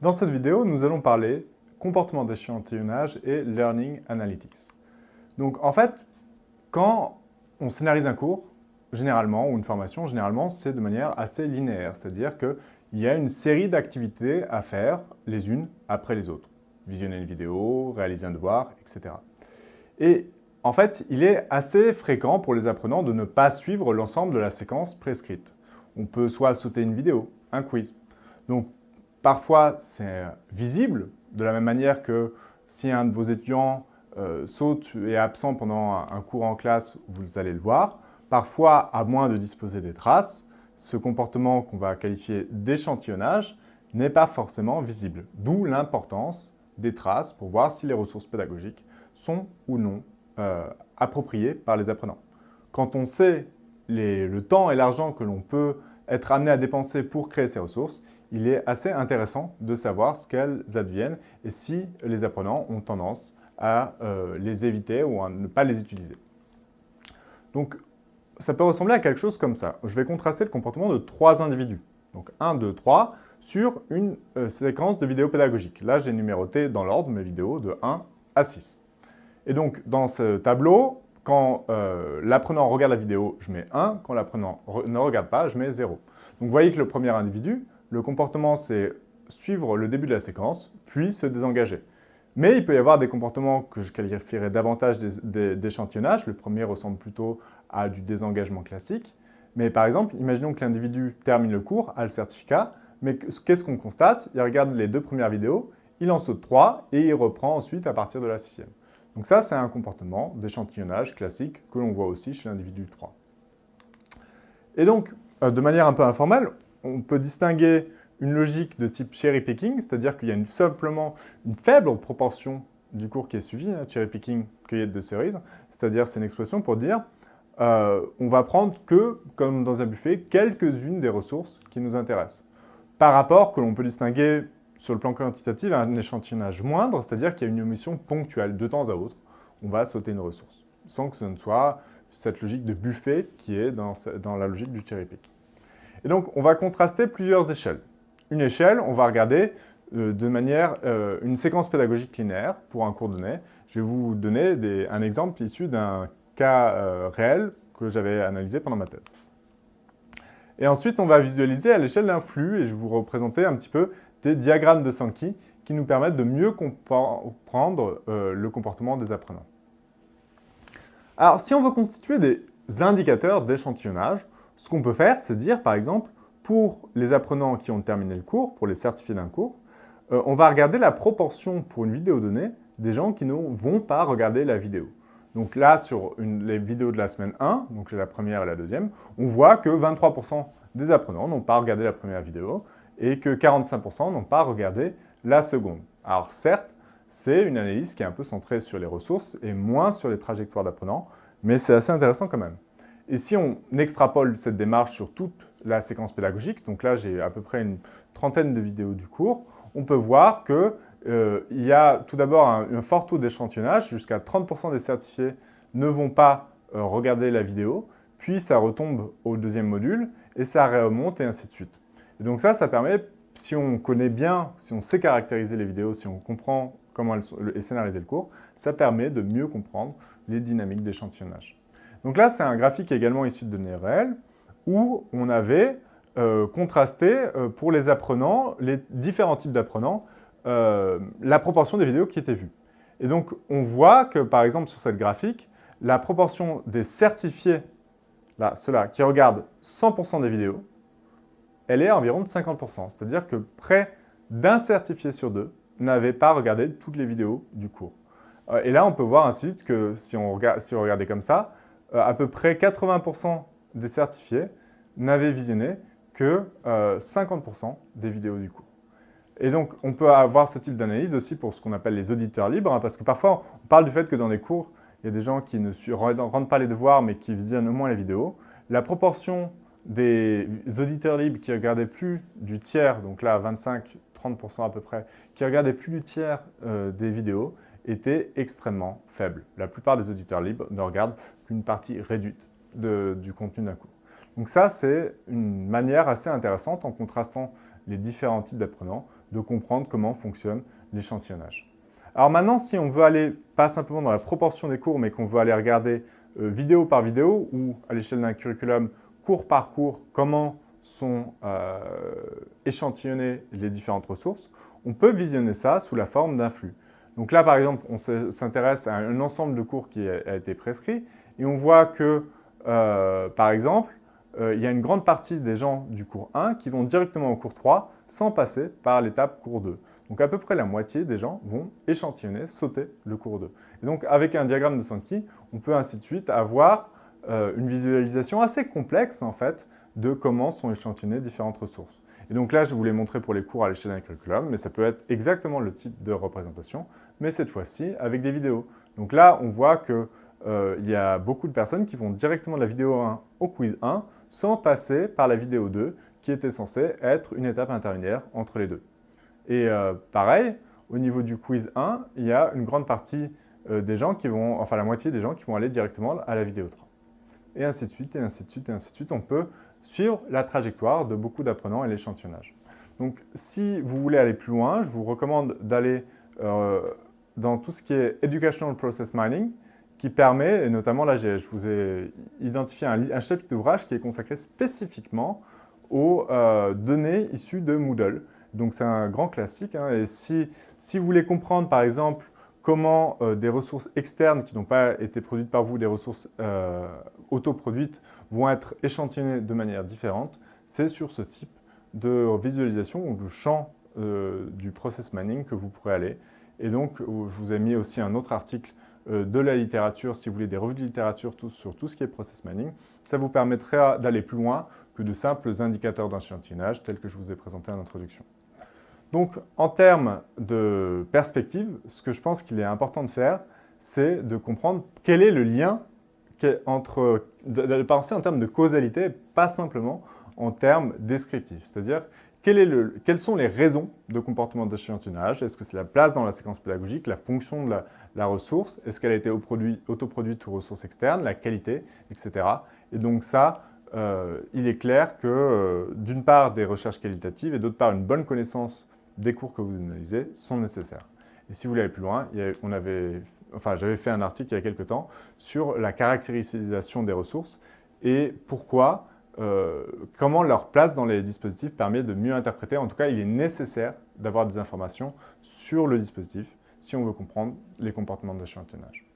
Dans cette vidéo, nous allons parler comportement d'échantillonnage et Learning Analytics. Donc en fait, quand on scénarise un cours, généralement, ou une formation, généralement, c'est de manière assez linéaire. C'est-à-dire qu'il y a une série d'activités à faire les unes après les autres. Visionner une vidéo, réaliser un devoir, etc. Et en fait, il est assez fréquent pour les apprenants de ne pas suivre l'ensemble de la séquence prescrite. On peut soit sauter une vidéo, un quiz. Donc, parfois, c'est visible, de la même manière que si un de vos étudiants euh, saute et est absent pendant un, cours en classe, vous allez le voir. Parfois, à moins de disposer des traces, ce comportement qu'on va qualifier d'échantillonnage n'est pas forcément visible. D'où l'importance des traces pour voir si les ressources pédagogiques sont ou non euh, appropriées par les apprenants. Quand on sait le temps et l'argent que l'on peut être amené à dépenser pour créer ces ressources, il est assez intéressant de savoir ce qu'elles adviennent et si les apprenants ont tendance à euh, les éviter ou à ne pas les utiliser. Donc, ça peut ressembler à quelque chose comme ça. Je vais contraster le comportement de trois individus. Donc 1, 2, 3, sur une euh, séquence de vidéos pédagogiques. Là, j'ai numéroté dans l'ordre mes vidéos de 1 à 6. Et donc, dans ce tableau, quand euh, l'apprenant regarde la vidéo, je mets 1. Quand l'apprenant ne regarde pas, je mets 0. Donc, vous voyez que le premier individu, le comportement, c'est suivre le début de la séquence, puis se désengager. Mais il peut y avoir des comportements que je qualifierais davantage d'échantillonnage. Le premier ressemble plutôt à du désengagement classique. Mais par exemple, imaginons que l'individu termine le cours, a le certificat, mais qu'est-ce qu'on constate? Il regarde les deux premières vidéos, il en saute trois et il reprend ensuite à partir de la sixième. Donc ça, c'est un comportement d'échantillonnage classique que l'on voit aussi chez l'individu 3. Et donc, euh, de manière un peu informelle, on peut distinguer une logique de type cherry picking, c'est-à-dire qu'il y a simplement une faible proportion du cours qui est suivi, hein, cherry picking, cueillette de cerises, c'est-à-dire c'est une expression pour dire euh, on va prendre que, comme dans un buffet, quelques-unes des ressources qui nous intéressent. Par rapport que l'on peut distinguer sur le plan quantitatif un échantillonnage moindre, c'est-à-dire qu'il y a une omission ponctuelle. De temps à autre, on va sauter une ressource, sans que ce ne soit cette logique de buffet qui est dans, la logique du cherry pick. Et donc, on va contraster plusieurs échelles. Une échelle, on va regarder euh, de manière euh, une séquence pédagogique linéaire pour un cours donné. Je vais vous donner un exemple issu d'un cas euh, réel que j'avais analysé pendant ma thèse. Et ensuite, on va visualiser à l'échelle d'un flux et je vais vous représenter un petit peu des diagrammes de Sankey qui nous permettent de mieux comprendre le comportement des apprenants. Alors, si on veut constituer des indicateurs d'échantillonnage, ce qu'on peut faire, c'est dire, par exemple, pour les apprenants qui ont terminé le cours, pour les certifiés d'un cours, euh, on va regarder la proportion pour une vidéo donnée des gens qui ne vont pas regarder la vidéo. Donc là, sur les vidéos de la semaine 1, donc la première et la deuxième, on voit que 23% des apprenants n'ont pas regardé la première vidéo et que 45% n'ont pas regardé la seconde. Alors certes, c'est une analyse qui est un peu centrée sur les ressources et moins sur les trajectoires d'apprenants, mais c'est assez intéressant quand même. Et si on extrapole cette démarche sur toute la séquence pédagogique, donc là j'ai à peu près une trentaine de vidéos du cours, on peut voir qu'il euh, y a tout d'abord un, fort taux d'échantillonnage, jusqu'à 30% des certifiés ne vont pas euh, regarder la vidéo, puis ça retombe au deuxième module, et ça remonte, et ainsi de suite. Et donc ça, ça permet, si on connaît bien, si on sait caractériser les vidéos, si on comprend comment elles sont, et scénariser le cours, ça permet de mieux comprendre les dynamiques d'échantillonnage. Donc là, c'est un graphique également issu de données réelles où on avait euh, contrasté pour les apprenants, les différents types d'apprenants, euh, la proportion des vidéos qui étaient vues. Et donc, on voit que, par exemple, sur cette graphique, la proportion des certifiés, là, ceux-là, qui regardent 100% des vidéos, elle est à environ de 50%. C'est-à-dire que près d'un certifié sur deux n'avait pas regardé toutes les vidéos du cours. Et là, on peut voir ensuite que si on, regardait comme ça, euh, à peu près 80% des certifiés n'avaient visionné que 50% euh, des vidéos du cours. Et donc, on peut avoir ce type d'analyse aussi pour ce qu'on appelle les auditeurs libres, hein, parce que parfois, on parle du fait que dans les cours, il y a des gens qui ne rendent pas les devoirs, mais qui visionnent au moins les vidéos. La proportion des auditeurs libres qui regardaient plus du tiers, donc là 25-30% à peu près, qui regardaient plus du tiers euh, des vidéos, était extrêmement faible. La plupart des auditeurs libres ne regardent qu'une partie réduite du contenu d'un cours. Donc ça, c'est une manière assez intéressante, en contrastant les différents types d'apprenants, de comprendre comment fonctionne l'échantillonnage. Alors maintenant, si on veut aller pas simplement dans la proportion des cours, mais qu'on veut aller regarder euh, vidéo par vidéo ou à l'échelle d'un curriculum, cours par cours, comment sont euh, échantillonnées les différentes ressources, on peut visionner ça sous la forme d'un flux. Donc là, par exemple, on s'intéresse à un ensemble de cours qui a, été prescrit et on voit que, euh, par exemple, euh, il y a une grande partie des gens du cours 1 qui vont directement au cours 3 sans passer par l'étape cours 2. Donc à peu près la moitié des gens vont échantillonner, sauter le cours 2. Et donc avec un diagramme de Sankey, on peut ainsi de suite avoir euh, une visualisation assez complexe en fait de comment sont échantillonnées différentes ressources. Et donc là, je vous l'ai montré pour les cours à l'échelle d'un curriculum, mais ça peut être exactement le type de représentation, mais cette fois-ci avec des vidéos. Donc là, on voit qu'il euh, y a beaucoup de personnes qui vont directement de la vidéo 1 au quiz 1 sans passer par la vidéo 2 qui était censée être une étape intermédiaire entre les deux. Et euh, pareil, au niveau du quiz 1, il y a une grande partie euh, des gens qui vont, enfin la moitié des gens qui vont aller directement à la vidéo 3. Et ainsi de suite, et ainsi de suite, et ainsi de suite. On peut suivre la trajectoire de beaucoup d'apprenants et l'échantillonnage. Donc si vous voulez aller plus loin, je vous recommande d'aller dans tout ce qui est Educational Process Mining, qui permet, et notamment là je vous ai identifié un, chapitre d'ouvrage qui est consacré spécifiquement aux euh, données issues de Moodle. Donc c'est un grand classique, hein, et si, si vous voulez comprendre par exemple comment euh, des ressources externes qui n'ont pas été produites par vous, des ressources euh, autoproduites, vont être échantillonnées de manière différente, c'est sur ce type de visualisation ou de champ euh, du process mining que vous pourrez aller. Et donc, je vous ai mis aussi un autre article de la littérature, si vous voulez des revues de littérature sur tout ce qui est process mining. Ça vous permettra d'aller plus loin que de simples indicateurs d'échantillonnage tels que je vous ai présenté en introduction. Donc, en termes de perspective, ce que je pense qu'il est important de faire, c'est de comprendre quel est le lien entre, de, penser en termes de causalité, pas simplement en termes descriptifs. C'est-à-dire, quelles sont les raisons de comportement d'échantillonnage Est-ce que c'est la place dans la séquence pédagogique, la fonction de la, ressource? Est-ce qu'elle a été autoproduite ou ressource externe, la qualité, etc. Et donc ça, euh, il est clair que, euh, d'une part, des recherches qualitatives et d'autre part, une bonne connaissance des cours que vous analysez sont nécessaires. Et si vous voulez aller plus loin, enfin, j'avais fait un article il y a quelques temps sur la caractérisation des ressources et pourquoi, euh, comment leur place dans les dispositifs permet de mieux interpréter. En tout cas, il est nécessaire d'avoir des informations sur le dispositif si on veut comprendre les comportements d'échantillonnage.